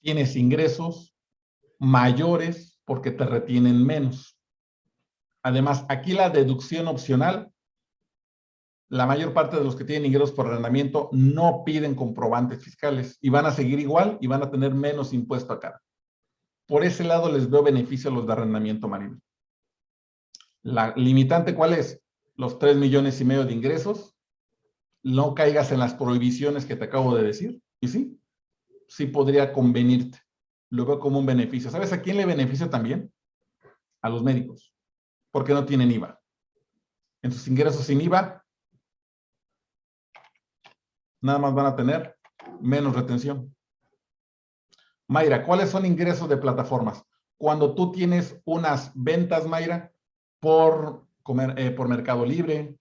tienes ingresos mayores porque te retienen menos. Además, aquí la deducción opcional, la mayor parte de los que tienen ingresos por arrendamiento no piden comprobantes fiscales y van a seguir igual y van a tener menos impuesto a cara. Por ese lado les veo beneficio a los de arrendamiento marino. La limitante, ¿cuál es? Los 3 millones y medio de ingresos. No caigas en las prohibiciones que te acabo de decir. Y sí, sí podría convenirte. Lo veo como un beneficio. ¿Sabes a quién le beneficia también? A los médicos. Porque no tienen IVA. En sus ingresos sin IVA, nada más van a tener menos retención. Mayra, ¿cuáles son ingresos de plataformas? Cuando tú tienes unas ventas, Mayra, por, eh, por Mercado Libre,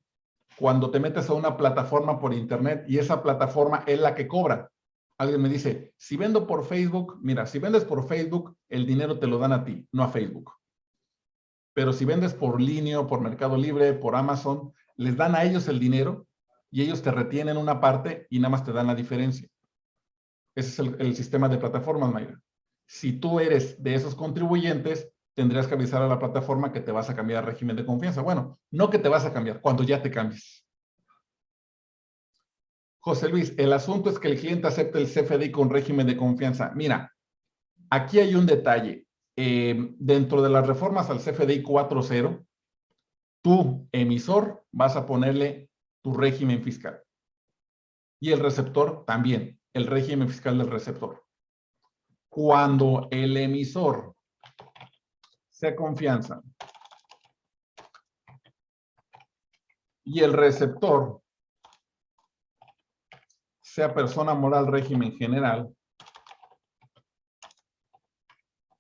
cuando te metes a una plataforma por internet y esa plataforma es la que cobra. Alguien me dice, si vendo por Facebook, mira, si vendes por Facebook, el dinero te lo dan a ti, no a Facebook. Pero si vendes por línea, por Mercado Libre, por Amazon, les dan a ellos el dinero y ellos te retienen una parte y nada más te dan la diferencia. Ese es el, el sistema de plataformas, Mayra. Si tú eres de esos contribuyentes, tendrías que avisar a la plataforma que te vas a cambiar régimen de confianza. Bueno, no que te vas a cambiar, cuando ya te cambies. José Luis, el asunto es que el cliente acepte el CFDI con régimen de confianza. Mira, aquí hay un detalle. Eh, dentro de las reformas al CFDI 4.0, tú, emisor, vas a ponerle tu régimen fiscal. Y el receptor también, el régimen fiscal del receptor. Cuando el emisor sea confianza y el receptor sea persona moral régimen general,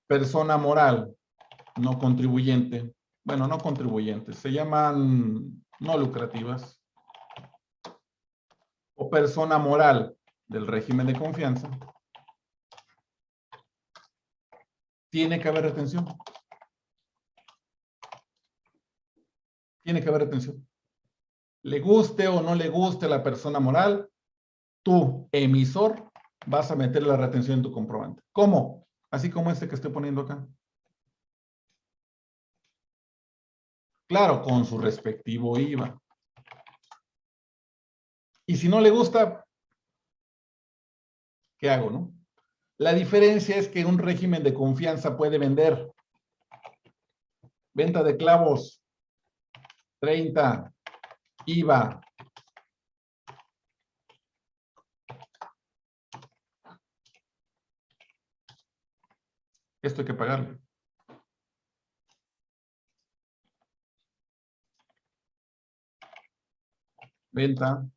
persona moral no contribuyente, bueno, no contribuyente, se llaman no lucrativas, o persona moral del régimen de confianza, tiene que haber retención. Tiene que haber retención. Le guste o no le guste la persona moral, tu emisor, vas a meter la retención en tu comprobante. ¿Cómo? Así como este que estoy poniendo acá. Claro, con su respectivo IVA. Y si no le gusta, ¿qué hago, no? La diferencia es que un régimen de confianza puede vender venta de clavos, 30, IVA, Esto hay que pagarle. Venta,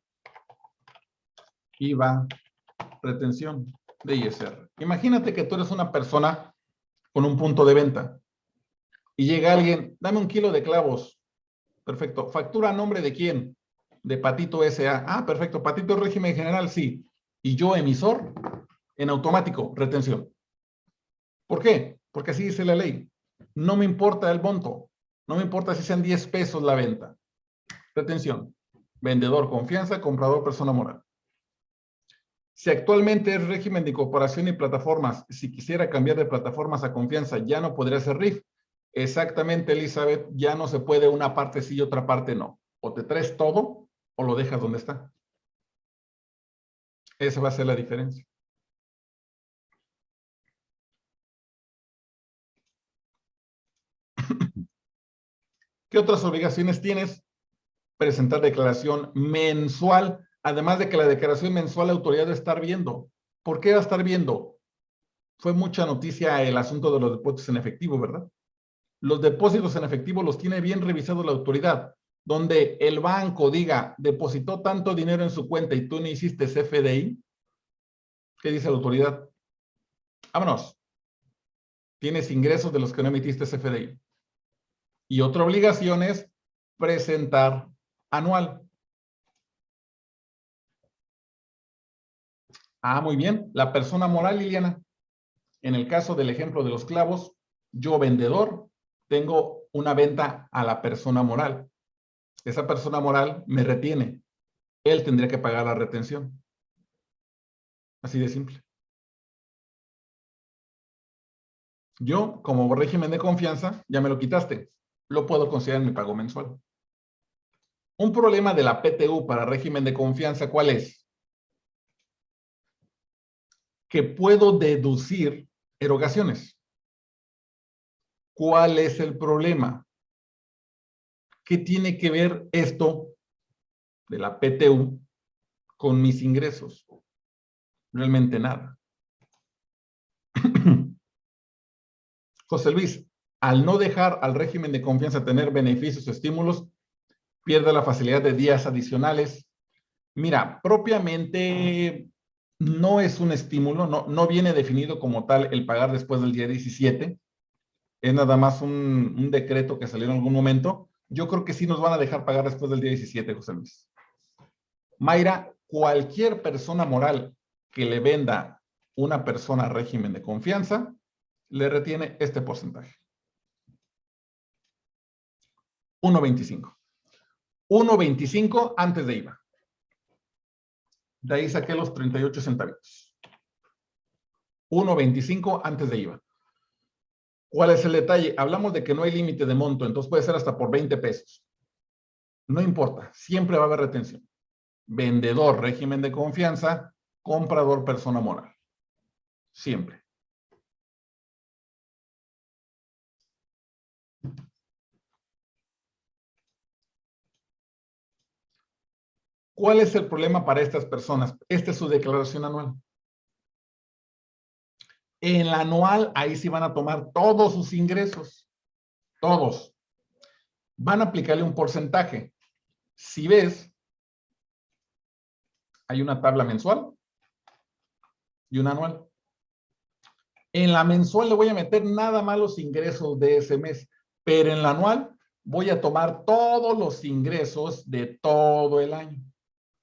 IVA, retención de ISR. Imagínate que tú eres una persona con un punto de venta y llega alguien, dame un kilo de clavos. Perfecto. ¿Factura a nombre de quién? De Patito S.A. Ah, perfecto. Patito régimen general, sí. Y yo emisor, en automático, retención. ¿Por qué? Porque así dice la ley. No me importa el monto. No me importa si sean 10 pesos la venta. Retención. Vendedor, confianza, comprador, persona moral. Si actualmente es régimen de incorporación y plataformas, si quisiera cambiar de plataformas a confianza, ya no podría ser RIF. Exactamente, Elizabeth, ya no se puede una parte sí y otra parte no. O te traes todo o lo dejas donde está. Esa va a ser la diferencia. ¿Qué otras obligaciones tienes? Presentar declaración mensual, además de que la declaración mensual la autoridad debe estar viendo. ¿Por qué va a estar viendo? Fue mucha noticia el asunto de los depósitos en efectivo, ¿verdad? Los depósitos en efectivo los tiene bien revisados la autoridad, donde el banco diga, depositó tanto dinero en su cuenta y tú no hiciste CFDI. ¿Qué dice la autoridad? Vámonos. Tienes ingresos de los que no emitiste CFDI. Y otra obligación es presentar anual. Ah, muy bien. La persona moral, Liliana. En el caso del ejemplo de los clavos, yo vendedor, tengo una venta a la persona moral. Esa persona moral me retiene. Él tendría que pagar la retención. Así de simple. Yo, como régimen de confianza, ya me lo quitaste. Lo puedo considerar en mi pago mensual. Un problema de la PTU para régimen de confianza, ¿cuál es? Que puedo deducir erogaciones. ¿Cuál es el problema? ¿Qué tiene que ver esto de la PTU con mis ingresos? Realmente nada. José Luis, al no dejar al régimen de confianza tener beneficios o estímulos, pierde la facilidad de días adicionales. Mira, propiamente no es un estímulo, no, no viene definido como tal el pagar después del día 17. Es nada más un, decreto que salió en algún momento. Yo creo que sí nos van a dejar pagar después del día 17, José Luis. Mayra, cualquier persona moral que le venda una persona régimen de confianza, le retiene este porcentaje. 1.25. 1.25 antes de IVA. De ahí saqué los 38 centavos. 1.25 antes de IVA. ¿Cuál es el detalle? Hablamos de que no hay límite de monto, entonces puede ser hasta por 20 pesos. No importa, siempre va a haber retención. Vendedor, régimen de confianza, comprador, persona moral. Siempre. ¿Cuál es el problema para estas personas? Esta es su declaración anual. En la anual, ahí sí van a tomar todos sus ingresos. Todos. Van a aplicarle un porcentaje. Si ves, hay una tabla mensual y una anual. En la mensual le voy a meter nada más los ingresos de ese mes, pero en la anual voy a tomar todos los ingresos de todo el año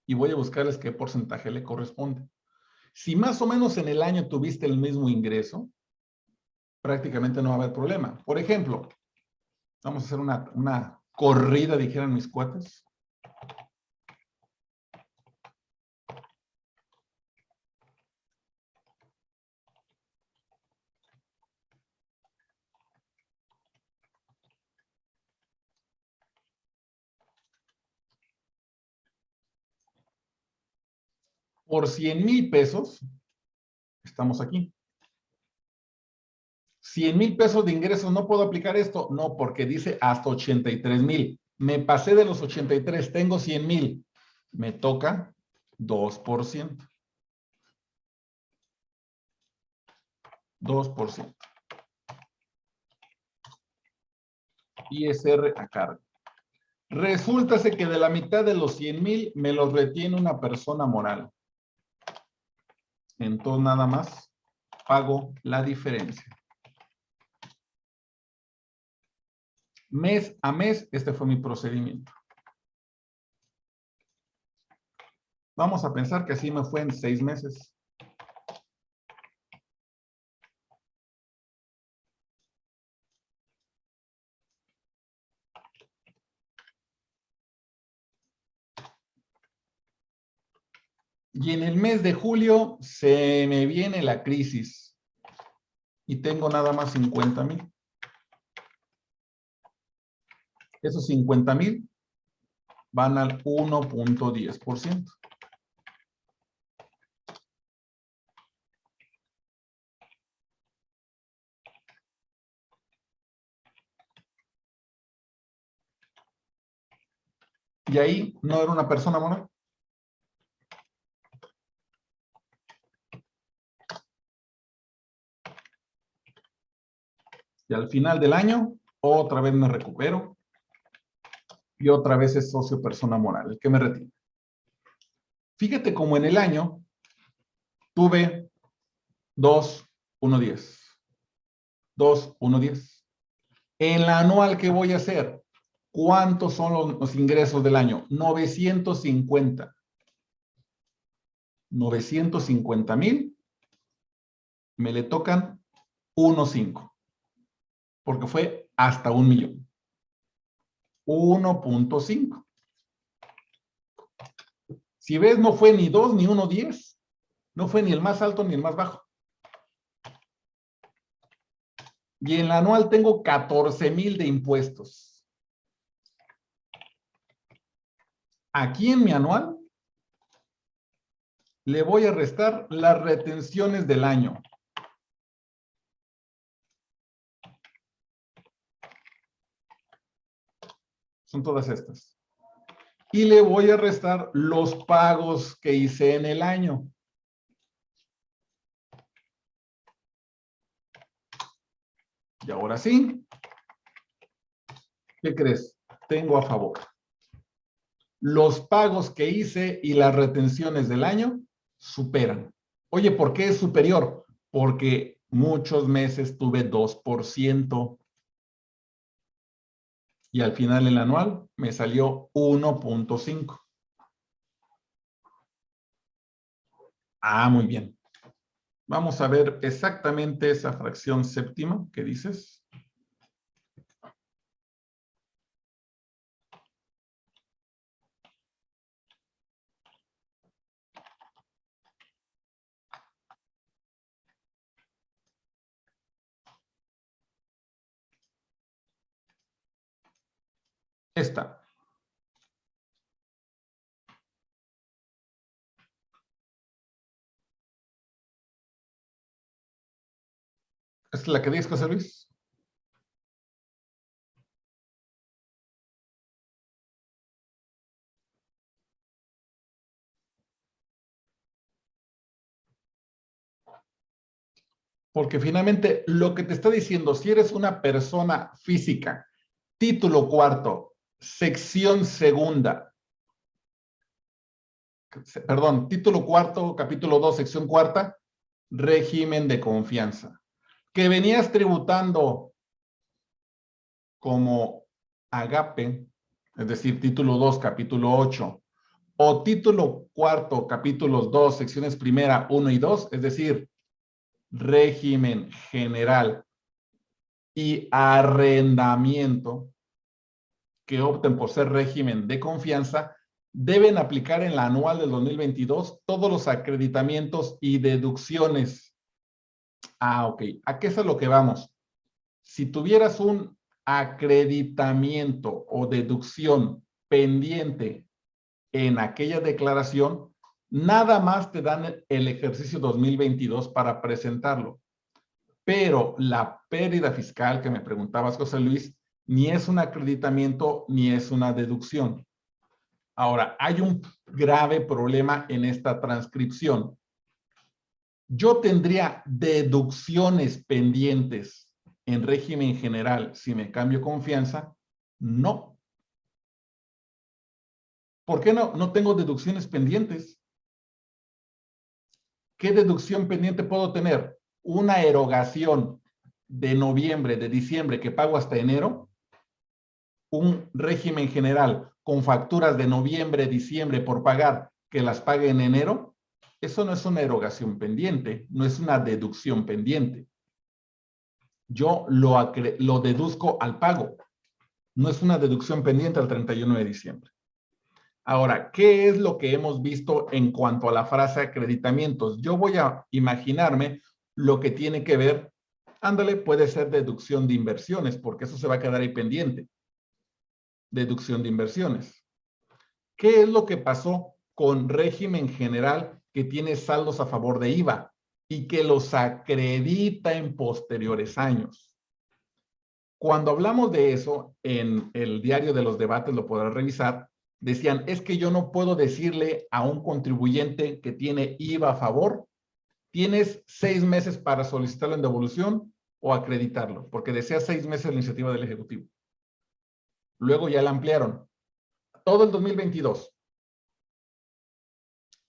y voy a buscarles qué porcentaje le corresponde. Si más o menos en el año tuviste el mismo ingreso, prácticamente no va a haber problema. Por ejemplo, vamos a hacer una, una corrida, dijeran mis cuates. Por 100 mil pesos, estamos aquí. 100 mil pesos de ingresos, ¿no puedo aplicar esto? No, porque dice hasta 83 mil. Me pasé de los 83, tengo 100 mil. Me toca 2%. 2%. ISR a cargo. Resulta que de la mitad de los 100 mil me los retiene una persona moral. Entonces nada más pago la diferencia. Mes a mes, este fue mi procedimiento. Vamos a pensar que así me fue en seis meses. Y en el mes de julio se me viene la crisis y tengo nada más 50 mil. Esos 50 mil van al 1.10%. Y ahí no era una persona moral. Y al final del año, otra vez me recupero. Y otra vez es socio persona moral, el que me retiene. Fíjate como en el año tuve 2, 1, 10. 2, 1, 10. En la anual, ¿qué voy a hacer? ¿Cuántos son los, los ingresos del año? 950. 950 mil. Me le tocan 1.5 porque fue hasta un millón. 1.5. Si ves, no fue ni 2 ni 1.10. No fue ni el más alto ni el más bajo. y en la anual tengo 14 mil de impuestos. Aquí en mi anual le voy a restar las retenciones del año. Son todas estas. Y le voy a restar los pagos que hice en el año. Y ahora sí, ¿qué crees? Tengo a favor. Los pagos que hice y las retenciones del año superan. Oye, ¿por qué es superior? Porque muchos meses tuve 2% y al final el anual me salió 1.5. Ah, muy bien. Vamos a ver exactamente esa fracción séptima que dices. Esta. ¿Es la que dices, José Luis? Porque finalmente lo que te está diciendo, si eres una persona física, título cuarto, sección segunda, perdón, título cuarto, capítulo 2, sección cuarta, régimen de confianza, que venías tributando como agape, es decir, título 2, capítulo 8, o título cuarto, capítulos 2, secciones primera, 1 y 2, es decir, régimen general y arrendamiento, que opten por ser régimen de confianza, deben aplicar en la anual del 2022 todos los acreditamientos y deducciones. Ah, ok. ¿A qué es a lo que vamos? Si tuvieras un acreditamiento o deducción pendiente en aquella declaración, nada más te dan el ejercicio 2022 para presentarlo. Pero la pérdida fiscal que me preguntabas, José Luis, ni es un acreditamiento ni es una deducción. Ahora, hay un grave problema en esta transcripción. Yo tendría deducciones pendientes en régimen general si me cambio confianza. No. ¿Por qué no? No tengo deducciones pendientes. ¿Qué deducción pendiente puedo tener? Una erogación de noviembre, de diciembre que pago hasta enero un régimen general con facturas de noviembre, diciembre por pagar, que las pague en enero, eso no es una erogación pendiente, no es una deducción pendiente. Yo lo, lo deduzco al pago, no es una deducción pendiente al 31 de diciembre. Ahora, ¿qué es lo que hemos visto en cuanto a la frase acreditamientos? Yo voy a imaginarme lo que tiene que ver, ándale, puede ser deducción de inversiones, porque eso se va a quedar ahí pendiente deducción de inversiones. ¿Qué es lo que pasó con régimen general que tiene saldos a favor de IVA y que los acredita en posteriores años? Cuando hablamos de eso, en el diario de los debates lo podrás revisar, decían, es que yo no puedo decirle a un contribuyente que tiene IVA a favor, tienes seis meses para solicitarlo en devolución o acreditarlo, porque desea seis meses la iniciativa del Ejecutivo. Luego ya la ampliaron. Todo el 2022.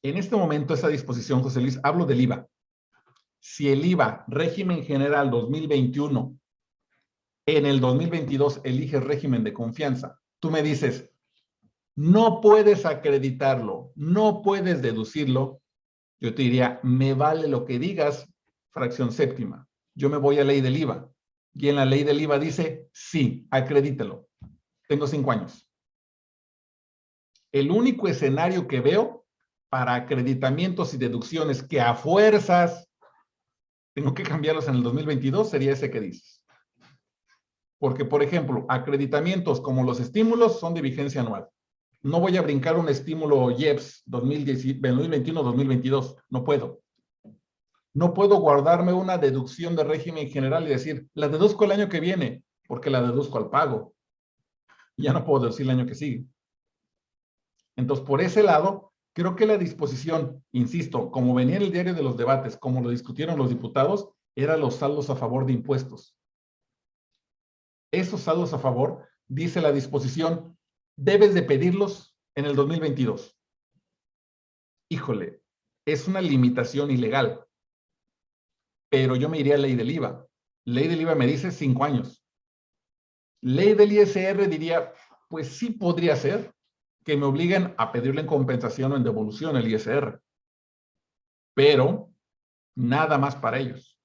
En este momento, esa disposición, José Luis, hablo del IVA. Si el IVA, régimen general 2021, en el 2022 elige régimen de confianza, tú me dices, no puedes acreditarlo, no puedes deducirlo, yo te diría, me vale lo que digas, fracción séptima. Yo me voy a ley del IVA. Y en la ley del IVA dice, sí, acredítelo. Tengo cinco años. El único escenario que veo para acreditamientos y deducciones que a fuerzas tengo que cambiarlos en el 2022 sería ese que dices. Porque, por ejemplo, acreditamientos como los estímulos son de vigencia anual. No voy a brincar un estímulo IEPS 2021-2022. No puedo. No puedo guardarme una deducción de régimen general y decir, la deduzco el año que viene, porque la deduzco al pago. Ya no puedo decir el año que sigue. Entonces, por ese lado, creo que la disposición, insisto, como venía en el diario de los debates, como lo discutieron los diputados, eran los saldos a favor de impuestos. Esos saldos a favor, dice la disposición, debes de pedirlos en el 2022. Híjole, es una limitación ilegal. Pero yo me iría a ley del IVA. Ley del IVA me dice cinco años. Ley del ISR diría, pues sí podría ser que me obliguen a pedirle en compensación o en devolución el ISR. Pero nada más para ellos.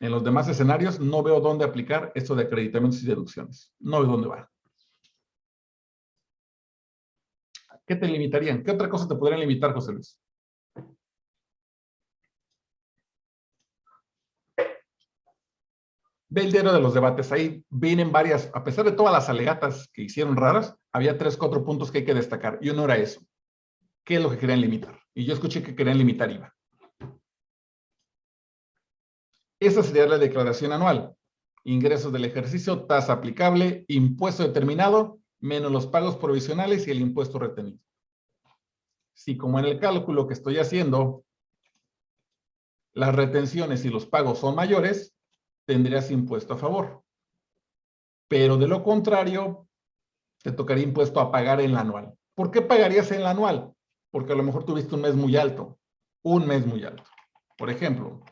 En los demás escenarios no veo dónde aplicar esto de acreditamientos y deducciones. No veo dónde va. ¿Qué te limitarían? ¿Qué otra cosa te podrían limitar, José Luis? Ve el diario de los debates. Ahí vienen varias, a pesar de todas las alegatas que hicieron raras, había tres, cuatro puntos que hay que destacar. Y uno era eso. ¿Qué es lo que querían limitar? Y yo escuché que querían limitar IVA. Esa sería la declaración anual. Ingresos del ejercicio, tasa aplicable, impuesto determinado, menos los pagos provisionales y el impuesto retenido. Si como en el cálculo que estoy haciendo, las retenciones y los pagos son mayores, tendrías impuesto a favor. Pero de lo contrario, te tocaría impuesto a pagar en la anual. ¿Por qué pagarías en la anual? Porque a lo mejor tuviste un mes muy alto. Un mes muy alto. Por ejemplo,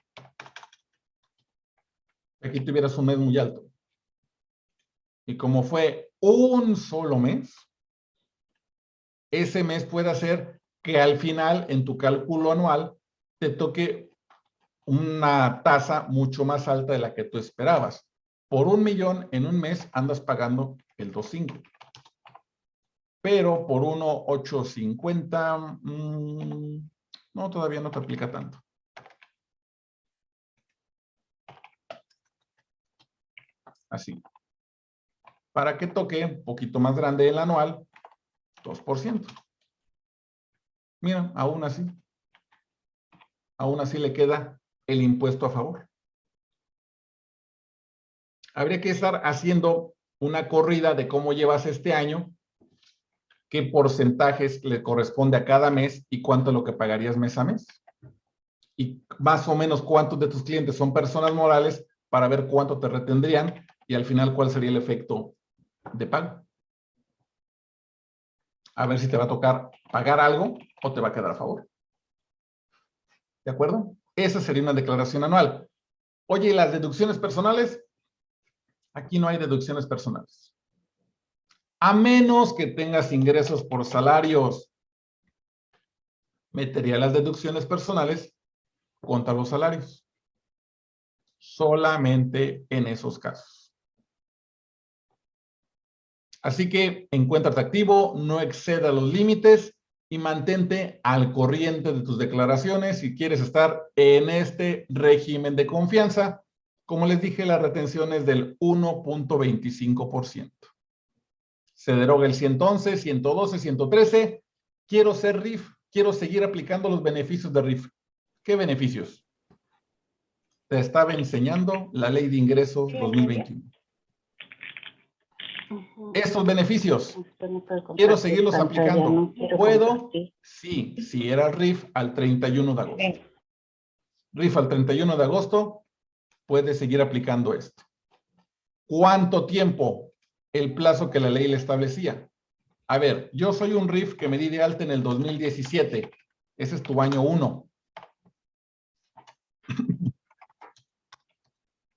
aquí tuvieras un mes muy alto. Y como fue un solo mes, ese mes puede hacer que al final, en tu cálculo anual, te toque una tasa mucho más alta de la que tú esperabas. Por un millón en un mes andas pagando el 2.5. Pero por 1.850, mmm, no, todavía no te aplica tanto. Así para que toque un poquito más grande el anual, 2%. Mira, aún así, aún así le queda el impuesto a favor. Habría que estar haciendo una corrida de cómo llevas este año, qué porcentajes le corresponde a cada mes y cuánto es lo que pagarías mes a mes. Y más o menos cuántos de tus clientes son personas morales para ver cuánto te retendrían y al final cuál sería el efecto de pago. A ver si te va a tocar pagar algo o te va a quedar a favor. ¿De acuerdo? Esa sería una declaración anual. Oye, ¿y las deducciones personales? Aquí no hay deducciones personales. A menos que tengas ingresos por salarios. Metería las deducciones personales contra los salarios. Solamente en esos casos. Así que encuéntrate activo, no exceda los límites y mantente al corriente de tus declaraciones si quieres estar en este régimen de confianza. Como les dije, la retención es del 1.25%. Se deroga el 111, 112, 113. Quiero ser RIF, quiero seguir aplicando los beneficios de RIF. ¿Qué beneficios? Te estaba enseñando la Ley de Ingresos 2021 estos beneficios. Quiero seguirlos aplicando. ¿Puedo? Sí, si era RIF al 31 de agosto. RIF al 31 de agosto, puede seguir aplicando esto. ¿Cuánto tiempo? El plazo que la ley le establecía. A ver, yo soy un RIF que me di de alta en el 2017. Ese es tu año 1.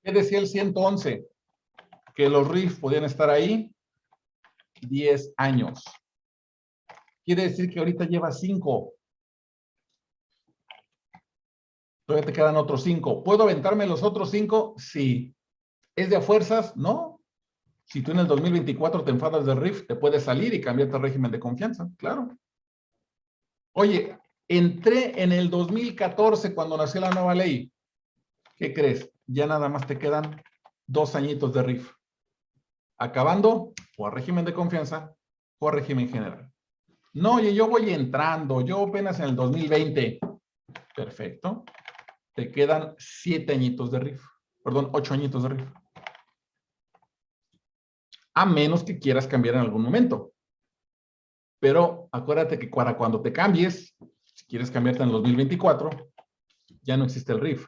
¿Qué decía el 111? Que los RIF podían estar ahí 10 años. Quiere decir que ahorita lleva 5. Todavía te quedan otros 5. ¿Puedo aventarme los otros 5? Sí. ¿Es de a fuerzas? No. Si tú en el 2024 te enfadas de RIF, te puedes salir y cambiarte al régimen de confianza. Claro. Oye, entré en el 2014 cuando nació la nueva ley. ¿Qué crees? Ya nada más te quedan dos añitos de RIF acabando o a régimen de confianza o a régimen general. No, oye, yo voy entrando, yo apenas en el 2020. Perfecto. Te quedan siete añitos de RIF. Perdón, ocho añitos de RIF. A menos que quieras cambiar en algún momento. Pero acuérdate que para cuando te cambies, si quieres cambiarte en el 2024, ya no existe el RIF.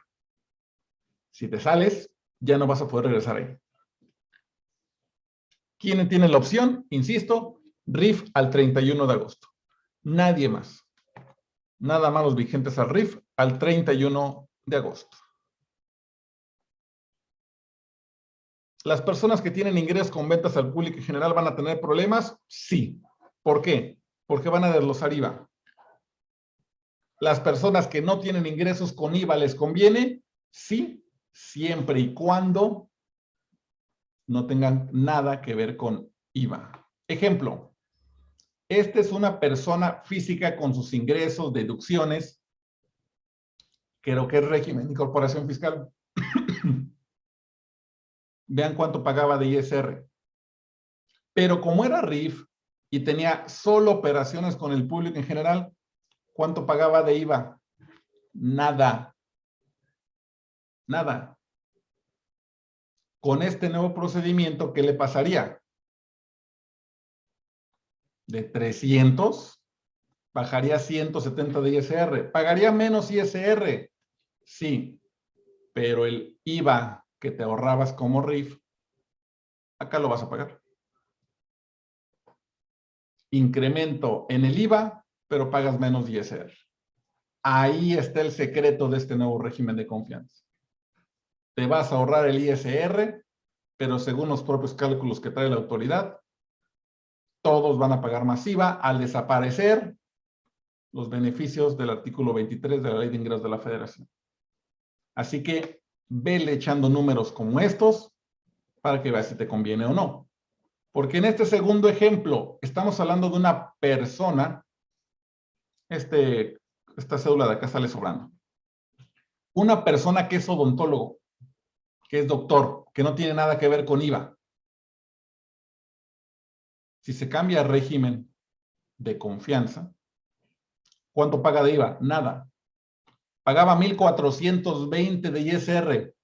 Si te sales, ya no vas a poder regresar ahí. ¿Quién tiene la opción? Insisto, RIF al 31 de agosto. Nadie más. Nada más los vigentes al RIF al 31 de agosto. ¿Las personas que tienen ingresos con ventas al público en general van a tener problemas? Sí. ¿Por qué? Porque van a desglosar IVA. ¿Las personas que no tienen ingresos con IVA les conviene? Sí, siempre y cuando no tengan nada que ver con IVA. Ejemplo, esta es una persona física con sus ingresos, deducciones, creo que es régimen de incorporación fiscal. Vean cuánto pagaba de ISR. Pero como era RIF y tenía solo operaciones con el público en general, ¿cuánto pagaba de IVA? Nada. Nada. Con este nuevo procedimiento, ¿qué le pasaría? De 300, bajaría 170 de ISR. ¿Pagaría menos ISR? Sí, pero el IVA que te ahorrabas como RIF, acá lo vas a pagar. Incremento en el IVA, pero pagas menos ISR. Ahí está el secreto de este nuevo régimen de confianza te vas a ahorrar el ISR, pero según los propios cálculos que trae la autoridad, todos van a pagar masiva al desaparecer los beneficios del artículo 23 de la Ley de Ingresos de la Federación. Así que vele echando números como estos para que veas si te conviene o no. Porque en este segundo ejemplo estamos hablando de una persona, este, esta cédula de acá sale sobrando, una persona que es odontólogo, que es doctor, que no tiene nada que ver con IVA. Si se cambia régimen de confianza, ¿cuánto paga de IVA? Nada. Pagaba 1,420 de ISR.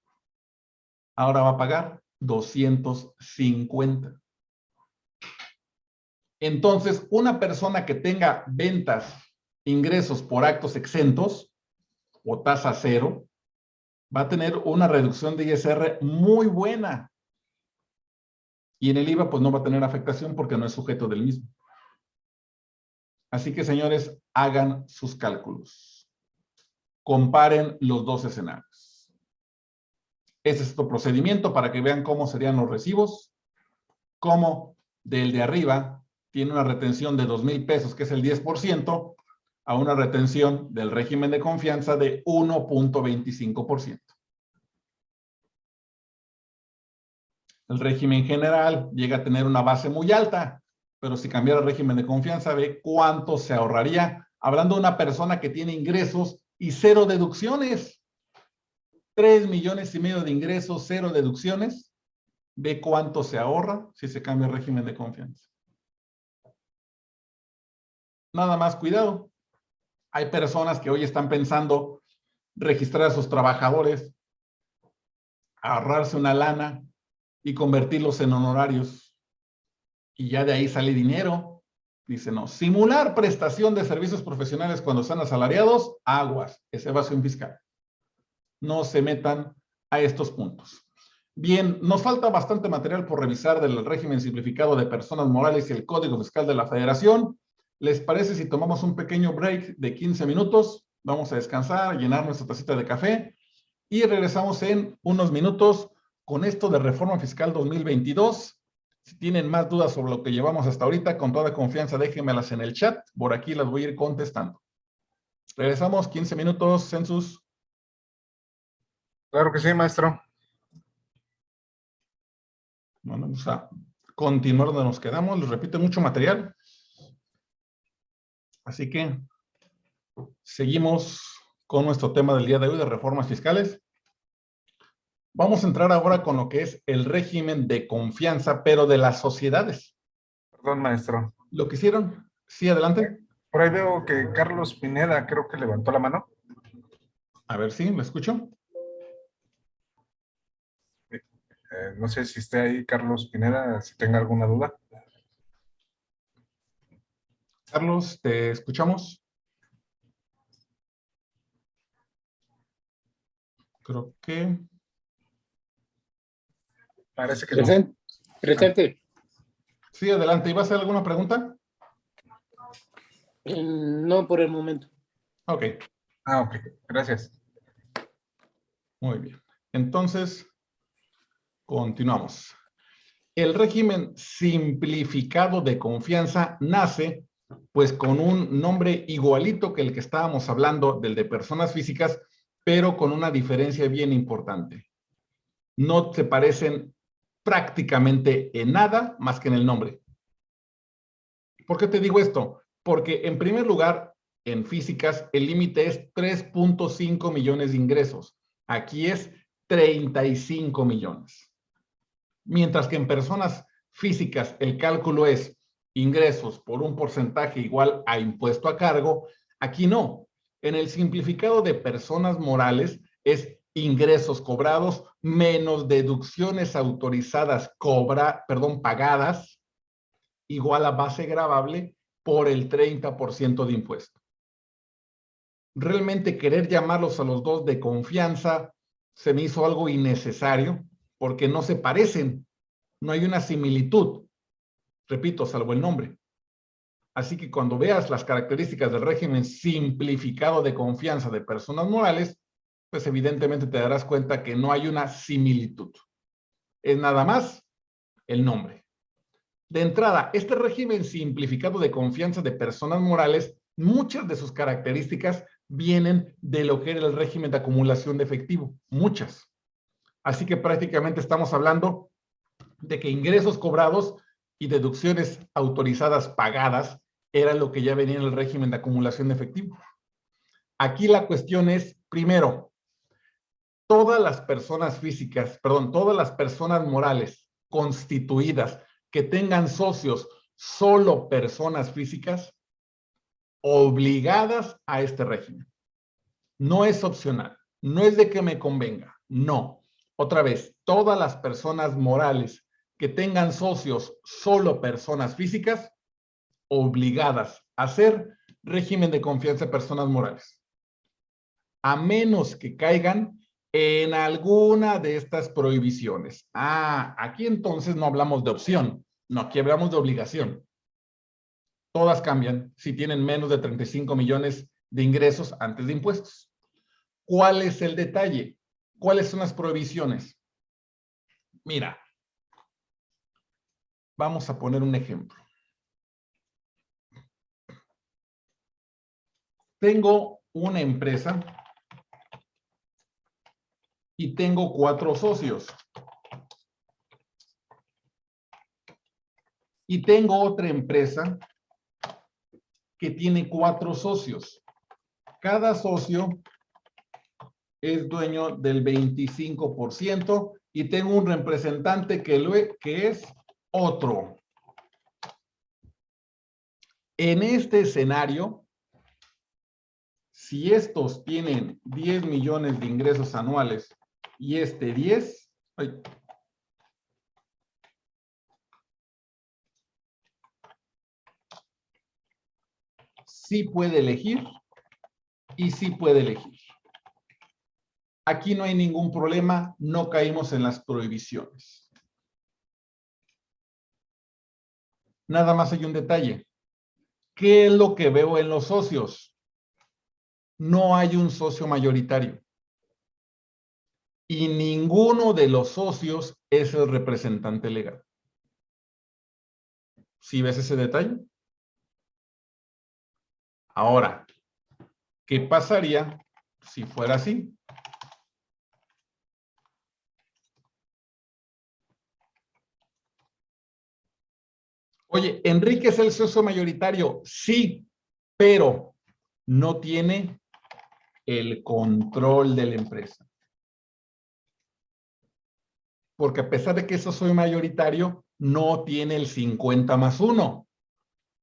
Ahora va a pagar 250. Entonces, una persona que tenga ventas, ingresos por actos exentos o tasa cero, va a tener una reducción de ISR muy buena. Y en el IVA pues no va a tener afectación porque no es sujeto del mismo. Así que señores, hagan sus cálculos. Comparen los dos escenarios. Ese es tu procedimiento para que vean cómo serían los recibos. Cómo del de arriba tiene una retención de dos mil pesos, que es el 10%, a una retención del régimen de confianza de 1.25%. El régimen general llega a tener una base muy alta, pero si cambiara el régimen de confianza, ve cuánto se ahorraría. Hablando de una persona que tiene ingresos y cero deducciones. Tres millones y medio de ingresos, cero deducciones. Ve cuánto se ahorra si se cambia el régimen de confianza. Nada más cuidado. Hay personas que hoy están pensando registrar a sus trabajadores, ahorrarse una lana y convertirlos en honorarios. Y ya de ahí sale dinero. Dice, no, simular prestación de servicios profesionales cuando están asalariados, aguas, es evasión fiscal. No se metan a estos puntos. Bien, nos falta bastante material por revisar del régimen simplificado de personas morales y el Código Fiscal de la Federación. ¿Les parece si tomamos un pequeño break de 15 minutos? Vamos a descansar, llenar nuestra tacita de café y regresamos en unos minutos con esto de Reforma Fiscal 2022. Si tienen más dudas sobre lo que llevamos hasta ahorita, con toda confianza déjenmelas en el chat. Por aquí las voy a ir contestando. Regresamos 15 minutos, Census. Claro que sí, maestro. Bueno, vamos a continuar donde nos quedamos. Les repito, mucho material. Así que seguimos con nuestro tema del día de hoy de reformas fiscales. Vamos a entrar ahora con lo que es el régimen de confianza, pero de las sociedades. Perdón, maestro. ¿Lo que hicieron? Sí, adelante. Por ahí veo que Carlos Pineda creo que levantó la mano. A ver si, ¿me escucho? Eh, no sé si esté ahí Carlos Pineda, si tenga alguna duda. Carlos, ¿te escuchamos? Creo que... Parece que Presente. Presente. Sí, adelante. ¿Iba a hacer alguna pregunta? Eh, No por el momento. Ok, Ah, ok. Gracias. muy bien. Entonces, continuamos. El régimen simplificado de confianza nace pues con un nombre igualito que el que estábamos hablando del de personas físicas, pero con una diferencia bien importante. No se parecen prácticamente en nada más que en el nombre. ¿Por qué te digo esto? Porque en primer lugar, en físicas, el límite es 3.5 millones de ingresos. Aquí es 35 millones. Mientras que en personas físicas el cálculo es ingresos por un porcentaje igual a impuesto a cargo, aquí no. En el simplificado de personas morales es ingresos cobrados menos deducciones autorizadas cobra, perdón, pagadas igual a base gravable por el 30% de impuesto. Realmente querer llamarlos a los dos de confianza se me hizo algo innecesario porque no se parecen, no hay una similitud. Repito, salvo el nombre. Así que cuando veas las características del régimen simplificado de confianza de personas morales, pues evidentemente te darás cuenta que no hay una similitud. Es nada más el nombre. De entrada, este régimen simplificado de confianza de personas morales, muchas de sus características vienen de lo que era el régimen de acumulación de efectivo, muchas. Así que prácticamente estamos hablando de que ingresos cobrados y deducciones autorizadas pagadas era lo que ya venía en el régimen de acumulación de efectivo. Aquí la cuestión es, primero, todas las personas físicas, perdón, todas las personas morales constituidas que tengan socios solo personas físicas obligadas a este régimen. No es opcional, no es de que me convenga, no. Otra vez, todas las personas morales que tengan socios solo personas físicas obligadas a hacer régimen de confianza de personas morales. A menos que caigan en alguna de estas prohibiciones. Ah, aquí entonces no hablamos de opción, no, aquí hablamos de obligación. Todas cambian si tienen menos de 35 millones de ingresos antes de impuestos. ¿Cuál es el detalle? ¿Cuáles son las prohibiciones? Mira, vamos a poner un ejemplo. Tengo una empresa y tengo cuatro socios. Y tengo otra empresa que tiene cuatro socios. Cada socio es dueño del 25% y tengo un representante que, lo, que es otro. En este escenario, si estos tienen 10 millones de ingresos anuales y este 10, ay, sí puede elegir y sí puede elegir. Aquí no hay ningún problema, no caímos en las prohibiciones. Nada más hay un detalle. ¿Qué es lo que veo en los socios? No hay un socio mayoritario. Y ninguno de los socios es el representante legal. ¿Sí ves ese detalle? Ahora, ¿qué pasaría si fuera así? Oye, Enrique es el socio mayoritario, sí, pero no tiene el control de la empresa. Porque a pesar de que eso soy mayoritario, no tiene el 50 más 1.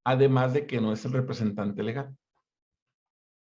Además de que no es el representante legal.